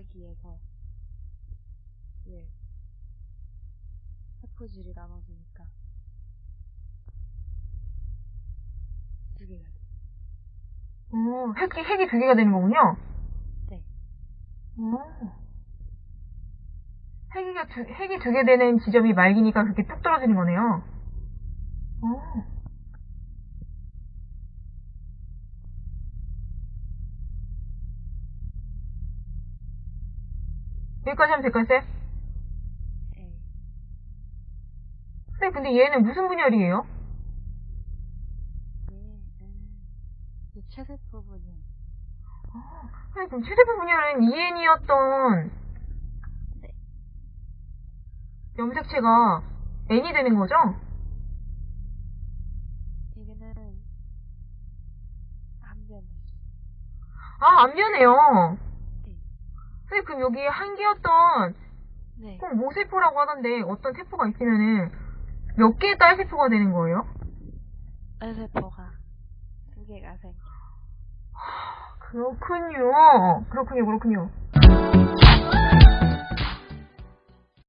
말기에서 예 세포질이 나눠지니까 두 개가 돼. 어, 핵이, 핵이 두 개가 되는 거군요? 네. 어. 핵이가 두, 핵이 두 개 되는 지점이 말기니까 그렇게 뚝 떨어지는 거네요. 어. 여기까지 하면 될까요, 쌤? 예. 쌤, 근데 얘는 무슨 분열이에요? 이 최세포 분열. 쌤, 그럼 최대부 분열은 EN이었던 네. 염색체가 N이 되는 거죠? 이거는 안 변해. 아, 안 변해요. 그럼 여기 한 개였던 네. 꼭 모세포라고 하던데 어떤 세포가 있으면은 몇 개의 딸 세포가 되는 거예요? 세포가 두 개가 생겨. 그렇군요. 그렇군요, 그렇군요.